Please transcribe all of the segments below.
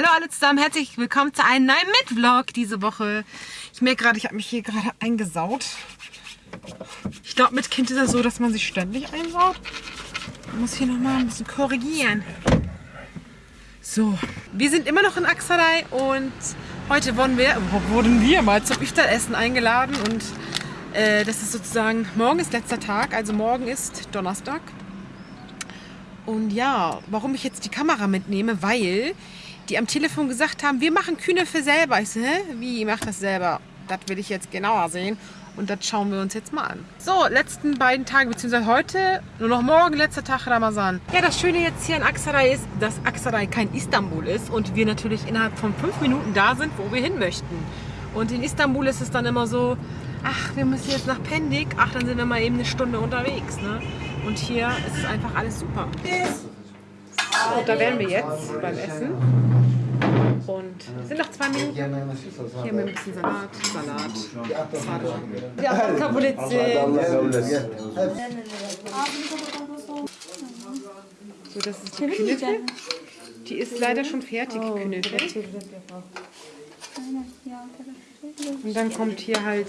Hallo alle zusammen, herzlich willkommen zu einem neuen Mitvlog diese Woche. Ich merke gerade, ich habe mich hier gerade eingesaut. Ich glaube, mit Kind ist es so, dass man sich ständig einsaut. Ich muss hier nochmal ein bisschen korrigieren. So, wir sind immer noch in Aksaray und heute wurden wir, wurden wir mal zum Iftar-Essen eingeladen und äh, das ist sozusagen, morgen ist letzter Tag, also morgen ist Donnerstag. Und ja, warum ich jetzt die Kamera mitnehme, weil die am Telefon gesagt haben, wir machen Kühne für selber. Ich so, hä? Wie, ihr macht das selber? Das will ich jetzt genauer sehen. Und das schauen wir uns jetzt mal an. So, letzten beiden Tage, beziehungsweise heute, nur noch morgen, letzter Tag Ramazan. Ja, das Schöne jetzt hier in Aksaray ist, dass Aksaray kein Istanbul ist und wir natürlich innerhalb von fünf Minuten da sind, wo wir hin möchten. Und in Istanbul ist es dann immer so, ach, wir müssen jetzt nach Pendik, ach, dann sind wir mal eben eine Stunde unterwegs. Ne? Und hier ist es einfach alles super. Und da wären wir jetzt beim Essen. Und es sind noch zwei Minuten. Hier haben wir ein bisschen Salat, Salat. Ja, Kabulice. So, das ist die Künefe. Die ist leider schon fertig, die Künefe. Und dann kommt hier halt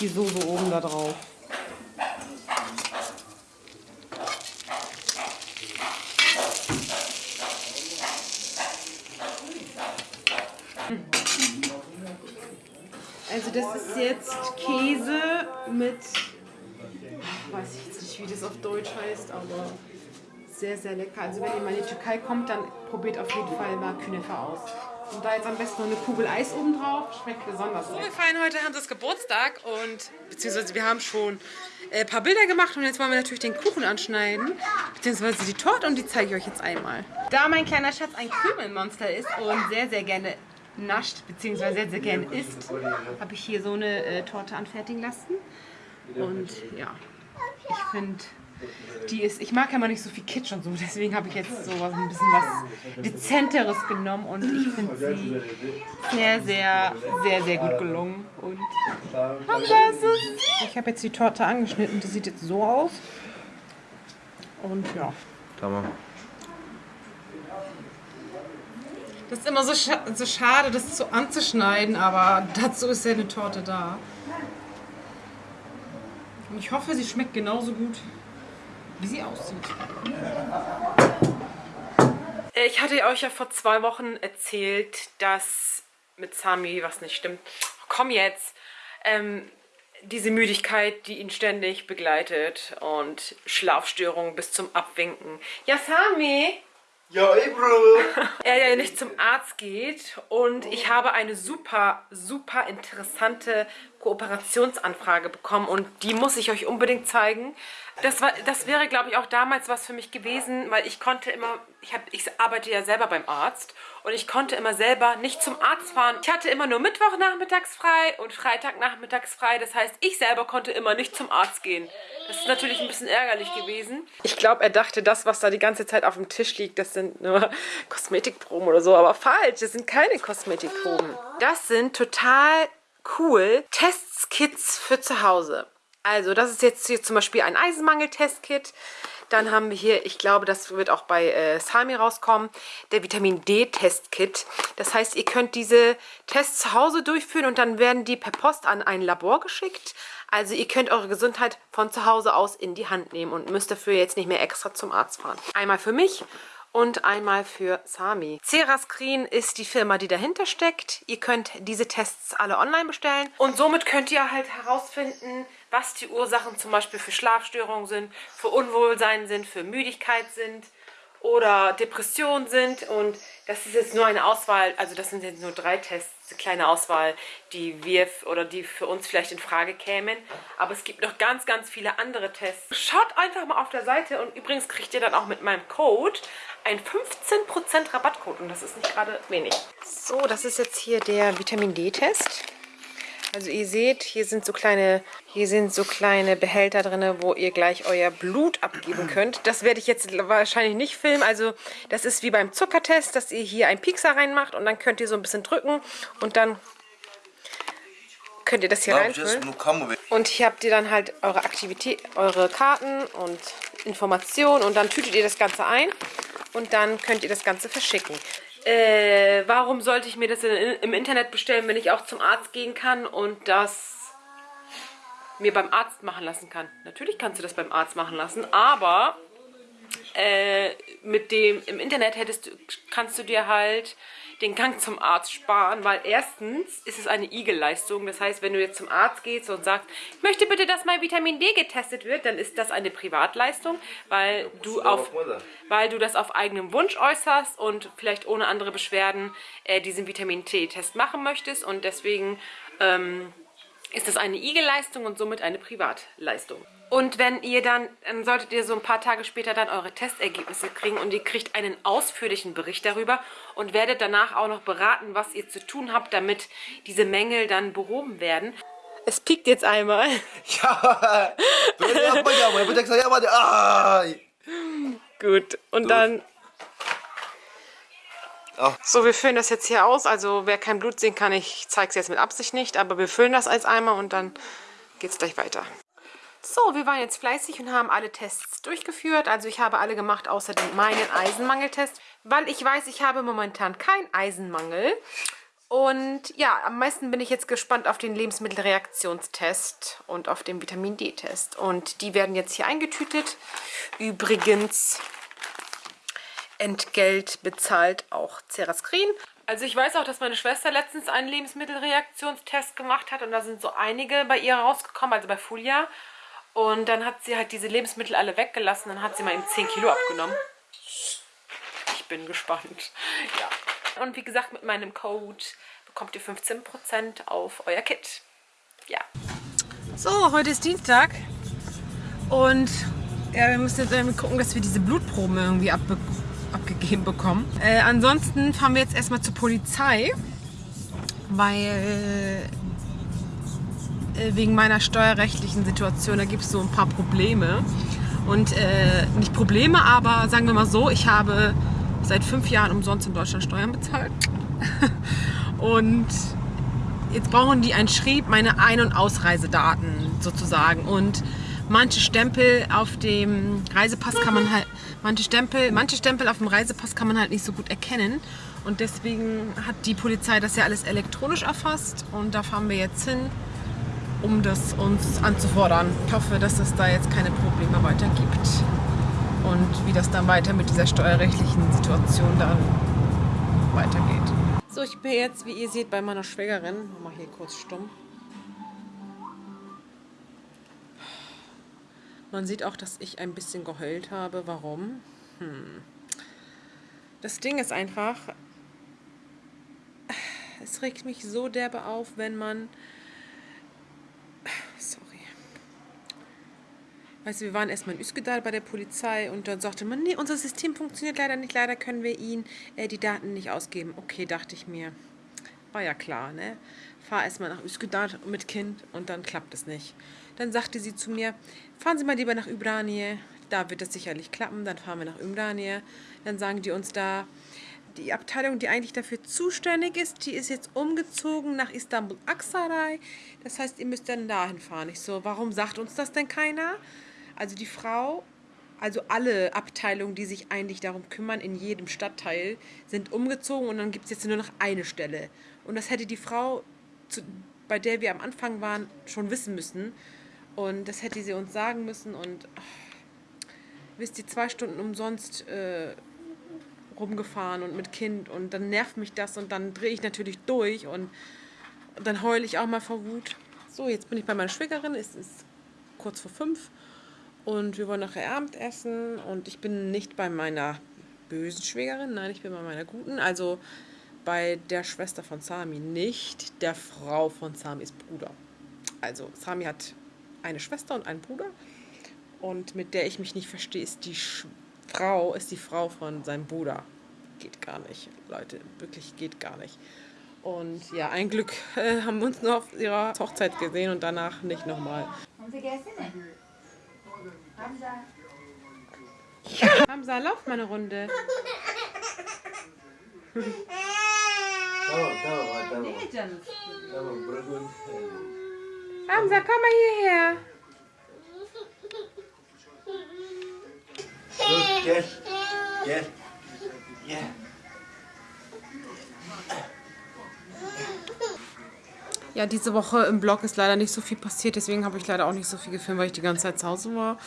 die Soße oben da drauf. Also das ist jetzt Käse mit, weiß ich jetzt nicht, wie das auf Deutsch heißt, aber sehr, sehr lecker. Also wenn ihr mal in die Türkei kommt, dann probiert auf jeden Fall mal Künefe aus. Und da jetzt am besten noch eine Kugel Eis oben drauf. Schmeckt besonders lecker. Wir feiern heute Hanses Geburtstag und beziehungsweise wir haben schon ein paar Bilder gemacht und jetzt wollen wir natürlich den Kuchen anschneiden, beziehungsweise die Torte und die zeige ich euch jetzt einmal. Da mein kleiner Schatz ein Krümelmonster ist und sehr, sehr gerne nascht, beziehungsweise sehr, sehr gerne isst, habe ich hier so eine äh, Torte anfertigen lassen. Und ja, ich finde, die ist, ich mag ja mal nicht so viel Kitsch und so, deswegen habe ich jetzt so was, ein bisschen was Dezenteres genommen und ich finde sie sehr, sehr, sehr, sehr gut gelungen. Und ich habe jetzt die Torte angeschnitten, die sieht jetzt so aus. Und ja. Tamam. Das ist immer so, scha so schade, das so anzuschneiden, aber dazu ist ja eine Torte da. Und ich hoffe, sie schmeckt genauso gut, wie sie aussieht. Ich hatte euch ja vor zwei Wochen erzählt, dass mit Sami was nicht stimmt. Komm jetzt! Ähm, diese Müdigkeit, die ihn ständig begleitet und Schlafstörungen bis zum Abwinken. Ja, Sami! Ja, ey, Bro. er ja nicht zum Arzt geht und ich habe eine super, super interessante Kooperationsanfrage bekommen und die muss ich euch unbedingt zeigen. Das, war, das wäre, glaube ich, auch damals was für mich gewesen, weil ich konnte immer, ich, hab, ich arbeite ja selber beim Arzt und ich konnte immer selber nicht zum Arzt fahren. Ich hatte immer nur Mittwochnachmittags frei und Freitagnachmittags frei. Das heißt, ich selber konnte immer nicht zum Arzt gehen. Das ist natürlich ein bisschen ärgerlich gewesen. Ich glaube, er dachte, das, was da die ganze Zeit auf dem Tisch liegt, das sind nur Kosmetikproben oder so. Aber falsch, das sind keine Kosmetikproben. Das sind total cool Testkits für zu Hause. Also das ist jetzt hier zum Beispiel ein Eisenmangel-Testkit. Dann haben wir hier, ich glaube, das wird auch bei äh, Sami rauskommen, der Vitamin D-Testkit. Das heißt, ihr könnt diese Tests zu Hause durchführen und dann werden die per Post an ein Labor geschickt. Also ihr könnt eure Gesundheit von zu Hause aus in die Hand nehmen und müsst dafür jetzt nicht mehr extra zum Arzt fahren. Einmal für mich und einmal für Sami. Cerascreen ist die Firma, die dahinter steckt. Ihr könnt diese Tests alle online bestellen und somit könnt ihr halt herausfinden, was die Ursachen zum Beispiel für Schlafstörungen sind, für Unwohlsein sind, für Müdigkeit sind oder Depressionen sind und das ist jetzt nur eine Auswahl, also das sind jetzt nur drei Tests, eine kleine Auswahl, die wir oder die für uns vielleicht in Frage kämen. Aber es gibt noch ganz, ganz viele andere Tests. Schaut einfach mal auf der Seite und übrigens kriegt ihr dann auch mit meinem Code einen 15% Rabattcode und das ist nicht gerade wenig. So, das ist jetzt hier der Vitamin D-Test. Also ihr seht, hier sind so kleine, hier sind so kleine Behälter drin, wo ihr gleich euer Blut abgeben könnt. Das werde ich jetzt wahrscheinlich nicht filmen. Also das ist wie beim Zuckertest, dass ihr hier einen Piekser reinmacht und dann könnt ihr so ein bisschen drücken und dann könnt ihr das hier reinfüllen. Und hier habt ihr dann halt eure Aktivität, eure Karten und Informationen und dann tütet ihr das Ganze ein und dann könnt ihr das Ganze verschicken. Äh, warum sollte ich mir das in, im Internet bestellen, wenn ich auch zum Arzt gehen kann und das mir beim Arzt machen lassen kann? Natürlich kannst du das beim Arzt machen lassen, aber äh, mit dem im Internet hättest kannst du dir halt den Gang zum Arzt sparen, weil erstens ist es eine Igelleistung. Das heißt, wenn du jetzt zum Arzt gehst und sagst, ich möchte bitte, dass mein Vitamin D getestet wird, dann ist das eine Privatleistung, weil du, auf, weil du das auf eigenem Wunsch äußerst und vielleicht ohne andere Beschwerden äh, diesen Vitamin D-Test machen möchtest. Und deswegen ähm, ist das eine Igelleistung und somit eine Privatleistung. Und wenn ihr dann, dann solltet ihr so ein paar Tage später dann eure Testergebnisse kriegen und ihr kriegt einen ausführlichen Bericht darüber und werdet danach auch noch beraten, was ihr zu tun habt, damit diese Mängel dann behoben werden. Es piekt jetzt einmal. Ja, Gut, und dann... So, wir füllen das jetzt hier aus. Also wer kein Blut sehen kann, ich zeige es jetzt mit Absicht nicht, aber wir füllen das als Eimer und dann geht es gleich weiter. So, wir waren jetzt fleißig und haben alle Tests durchgeführt. Also ich habe alle gemacht, außer den meinen Eisenmangeltest, weil ich weiß, ich habe momentan keinen Eisenmangel. Und ja, am meisten bin ich jetzt gespannt auf den Lebensmittelreaktionstest und auf den Vitamin D-Test. Und die werden jetzt hier eingetütet. Übrigens, Entgelt bezahlt auch Cerascreen. Also ich weiß auch, dass meine Schwester letztens einen Lebensmittelreaktionstest gemacht hat und da sind so einige bei ihr rausgekommen, also bei Fulia. Und dann hat sie halt diese Lebensmittel alle weggelassen. Dann hat sie mal eben 10 Kilo abgenommen. Ich bin gespannt. Ja. Und wie gesagt, mit meinem Code bekommt ihr 15% auf euer Kit. Ja. So, heute ist Dienstag. Und ja, wir müssen jetzt irgendwie gucken, dass wir diese Blutproben irgendwie abbe abgegeben bekommen. Äh, ansonsten fahren wir jetzt erstmal zur Polizei, weil äh, wegen meiner steuerrechtlichen Situation, da gibt es so ein paar Probleme. Und äh, nicht Probleme, aber sagen wir mal so, ich habe seit fünf Jahren umsonst in Deutschland Steuern bezahlt. und jetzt brauchen die ein Schrieb, meine Ein- und Ausreisedaten sozusagen. Und manche Stempel auf dem Reisepass kann man halt, manche Stempel, manche Stempel auf dem Reisepass kann man halt nicht so gut erkennen. Und deswegen hat die Polizei das ja alles elektronisch erfasst. Und da fahren wir jetzt hin um das uns anzufordern. Ich hoffe, dass es da jetzt keine Probleme weiter gibt und wie das dann weiter mit dieser steuerrechtlichen Situation dann weitergeht. So, ich bin jetzt, wie ihr seht, bei meiner Schwägerin. Mach mal hier kurz stumm. Man sieht auch, dass ich ein bisschen geheult habe. Warum? Hm. Das Ding ist einfach, es regt mich so derbe auf, wenn man Weißt du, wir waren erstmal in Üsküdar bei der Polizei und dann sagte man, nee, unser System funktioniert leider nicht, leider können wir Ihnen äh, die Daten nicht ausgeben. Okay, dachte ich mir. War ja klar, ne? Fahr erstmal nach Üsküdar mit Kind und dann klappt es nicht. Dann sagte sie zu mir, fahren Sie mal lieber nach Ümraniye, da wird es sicherlich klappen, dann fahren wir nach Ümraniye. Dann sagen die uns da, die Abteilung, die eigentlich dafür zuständig ist, die ist jetzt umgezogen nach Istanbul Aksaray. Das heißt, ihr müsst dann dahin fahren. Ich so, warum sagt uns das denn keiner? Also die Frau, also alle Abteilungen, die sich eigentlich darum kümmern, in jedem Stadtteil, sind umgezogen und dann gibt es jetzt nur noch eine Stelle. Und das hätte die Frau, zu, bei der wir am Anfang waren, schon wissen müssen. Und das hätte sie uns sagen müssen. Und ach, wisst ihr, zwei Stunden umsonst äh, rumgefahren und mit Kind. Und dann nervt mich das und dann drehe ich natürlich durch und, und dann heule ich auch mal vor Wut. So, jetzt bin ich bei meiner Schwägerin. Es ist kurz vor fünf. Und wir wollen nachher Abend essen und ich bin nicht bei meiner bösen Schwägerin, nein, ich bin bei meiner guten, also bei der Schwester von Sami, nicht der Frau von Samis Bruder. Also Sami hat eine Schwester und einen Bruder und mit der ich mich nicht verstehe, ist die Sch Frau, ist die Frau von seinem Bruder. Geht gar nicht, Leute, wirklich geht gar nicht. Und ja, ein Glück äh, haben wir uns nur auf ihrer Hochzeit gesehen und danach nicht nochmal. Haben Sie gegessen? Hamza. Hamza, lauf mal eine Runde. Hamza, komm mal hierher. Good, gel. Gel. Ja, diese Woche im Blog ist leider nicht so viel passiert, deswegen habe ich leider auch nicht so viel gefilmt, weil ich die ganze Zeit zu Hause war.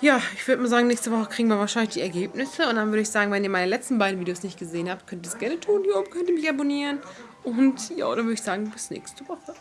Ja, ich würde mal sagen, nächste Woche kriegen wir wahrscheinlich die Ergebnisse. Und dann würde ich sagen, wenn ihr meine letzten beiden Videos nicht gesehen habt, könnt ihr es gerne tun. Hier oben könnt ihr mich abonnieren. Und ja, dann würde ich sagen, bis nächste Woche.